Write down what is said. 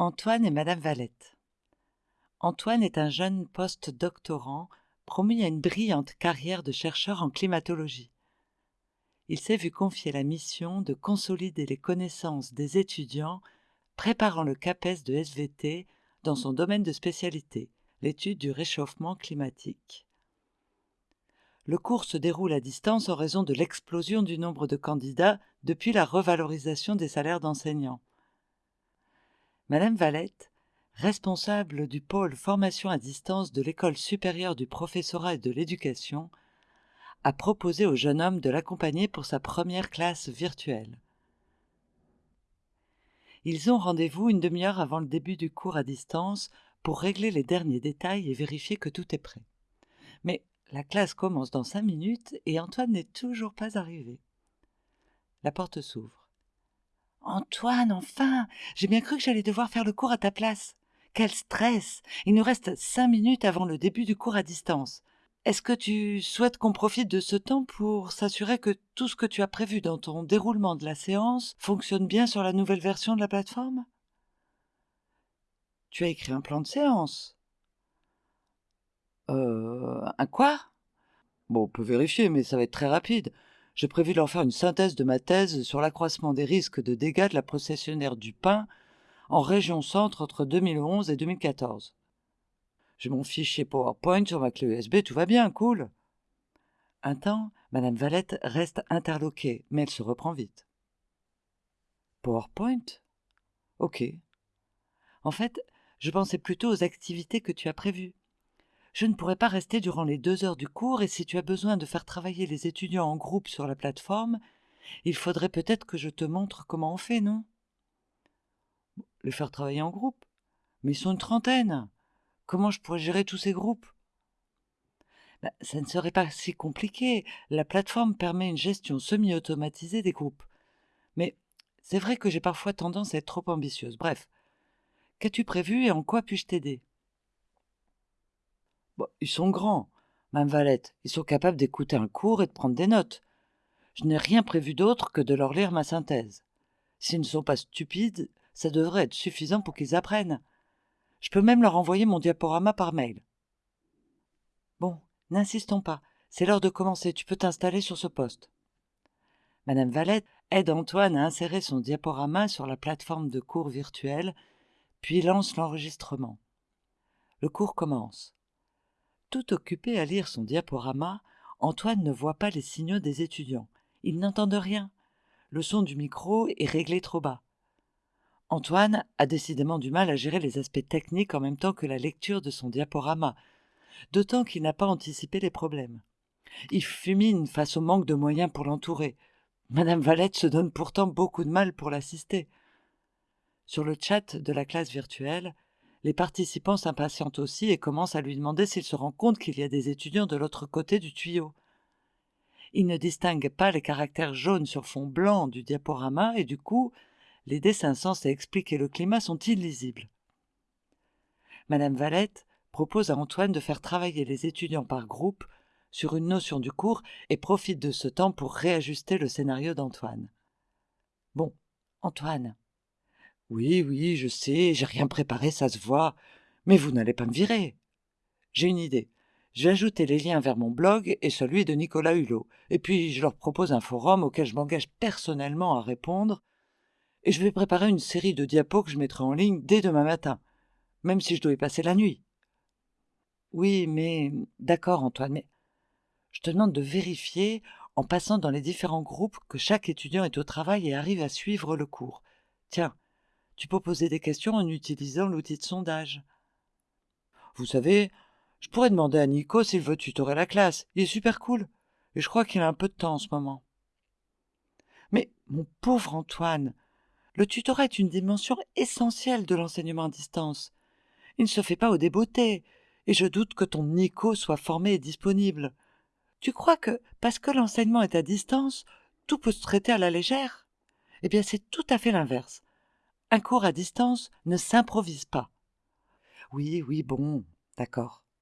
Antoine et Madame Valette. Antoine est un jeune post-doctorant promu à une brillante carrière de chercheur en climatologie. Il s'est vu confier la mission de consolider les connaissances des étudiants préparant le CAPES de SVT dans son domaine de spécialité, l'étude du réchauffement climatique. Le cours se déroule à distance en raison de l'explosion du nombre de candidats depuis la revalorisation des salaires d'enseignants. Madame Valette, responsable du pôle formation à distance de l'École supérieure du professorat et de l'éducation, a proposé au jeune homme de l'accompagner pour sa première classe virtuelle. Ils ont rendez-vous une demi-heure avant le début du cours à distance pour régler les derniers détails et vérifier que tout est prêt. Mais la classe commence dans cinq minutes et Antoine n'est toujours pas arrivé. La porte s'ouvre. Antoine, enfin J'ai bien cru que j'allais devoir faire le cours à ta place. Quel stress Il nous reste cinq minutes avant le début du cours à distance. Est-ce que tu souhaites qu'on profite de ce temps pour s'assurer que tout ce que tu as prévu dans ton déroulement de la séance fonctionne bien sur la nouvelle version de la plateforme? Tu as écrit un plan de séance Euh. Un quoi? Bon, on peut vérifier, mais ça va être très rapide j'ai prévu de leur faire une synthèse de ma thèse sur l'accroissement des risques de dégâts de la processionnaire du pain en région centre entre 2011 et 2014. J'ai mon fichier PowerPoint sur ma clé USB, tout va bien, cool. Un temps, Madame Valette reste interloquée, mais elle se reprend vite. PowerPoint? Ok. En fait, je pensais plutôt aux activités que tu as prévues. Je ne pourrai pas rester durant les deux heures du cours et si tu as besoin de faire travailler les étudiants en groupe sur la plateforme, il faudrait peut-être que je te montre comment on fait, non? Les faire travailler en groupe Mais ils sont une trentaine. Comment je pourrais gérer tous ces groupes? Ben, Ça ne serait pas si compliqué. La plateforme permet une gestion semi-automatisée des groupes. Mais c'est vrai que j'ai parfois tendance à être trop ambitieuse. Bref, qu'as-tu prévu et en quoi puis-je t'aider? Ils sont grands, Mme Valette. Ils sont capables d'écouter un cours et de prendre des notes. Je n'ai rien prévu d'autre que de leur lire ma synthèse. S'ils ne sont pas stupides, ça devrait être suffisant pour qu'ils apprennent. Je peux même leur envoyer mon diaporama par mail. Bon, n'insistons pas. C'est l'heure de commencer. Tu peux t'installer sur ce poste. Madame Valette aide Antoine à insérer son diaporama sur la plateforme de cours virtuelle, puis lance l'enregistrement. Le cours commence. Tout occupé à lire son diaporama, Antoine ne voit pas les signaux des étudiants. Ils n'entendent rien. Le son du micro est réglé trop bas. Antoine a décidément du mal à gérer les aspects techniques en même temps que la lecture de son diaporama, d'autant qu'il n'a pas anticipé les problèmes. Il fulmine face au manque de moyens pour l'entourer. Madame Valette se donne pourtant beaucoup de mal pour l'assister. Sur le chat de la classe virtuelle, les participants s'impatientent aussi et commencent à lui demander s'il se rend compte qu'il y a des étudiants de l'autre côté du tuyau. Il ne distingue pas les caractères jaunes sur fond blanc du diaporama et du coup, les dessins censés expliquer le climat sont illisibles. Madame Valette propose à Antoine de faire travailler les étudiants par groupe sur une notion du cours et profite de ce temps pour réajuster le scénario d'Antoine. Bon, Antoine, oui, oui, je sais, j'ai rien préparé, ça se voit. Mais vous n'allez pas me virer. J'ai une idée. Je vais ajouter les liens vers mon blog et celui de Nicolas Hulot. Et puis, je leur propose un forum auquel je m'engage personnellement à répondre. Et je vais préparer une série de diapos que je mettrai en ligne dès demain matin, même si je dois y passer la nuit. Oui, mais d'accord, Antoine, mais je te demande de vérifier, en passant dans les différents groupes, que chaque étudiant est au travail et arrive à suivre le cours. Tiens, tu peux poser des questions en utilisant l'outil de sondage. Vous savez, je pourrais demander à Nico s'il veut tutorer la classe. Il est super cool. Et je crois qu'il a un peu de temps en ce moment. Mais, mon pauvre Antoine, le tutorat est une dimension essentielle de l'enseignement à distance. Il ne se fait pas au débeauté, et je doute que ton Nico soit formé et disponible. Tu crois que, parce que l'enseignement est à distance, tout peut se traiter à la légère? Eh bien, c'est tout à fait l'inverse. Un cours à distance ne s'improvise pas. Oui, oui, bon, d'accord.